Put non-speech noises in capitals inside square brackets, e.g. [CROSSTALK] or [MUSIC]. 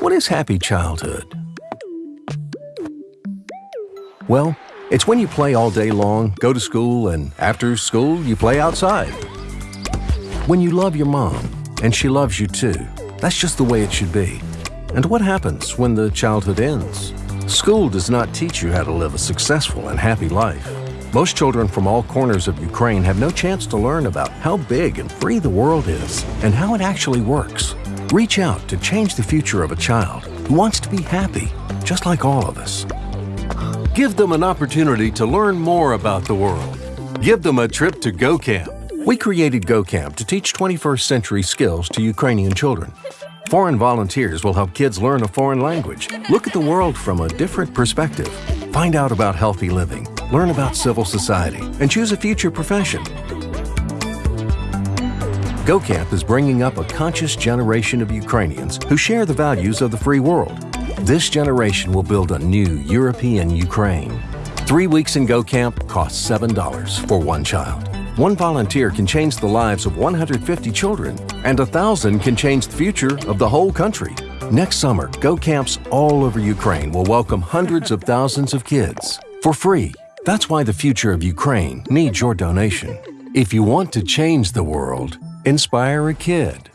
What is happy childhood? Well, it's when you play all day long, go to school, and after school, you play outside. When you love your mom, and she loves you too. That's just the way it should be. And what happens when the childhood ends? School does not teach you how to live a successful and happy life. Most children from all corners of Ukraine have no chance to learn about how big and free the world is and how it actually works. Reach out to change the future of a child who wants to be happy, just like all of us. Give them an opportunity to learn more about the world. Give them a trip to GoCamp. We created GoCamp to teach 21st century skills to Ukrainian children. Foreign volunteers will help kids learn a foreign language, look at the world from a different perspective, find out about healthy living, learn about civil society, and choose a future profession. GoCamp is bringing up a conscious generation of Ukrainians who share the values of the free world. This generation will build a new European Ukraine. Three weeks in GoCamp costs $7 for one child. One volunteer can change the lives of 150 children, and a thousand can change the future of the whole country. Next summer, Go Camps all over Ukraine will welcome hundreds of [LAUGHS] thousands of kids for free. That's why the future of Ukraine needs your donation. If you want to change the world, inspire a kid.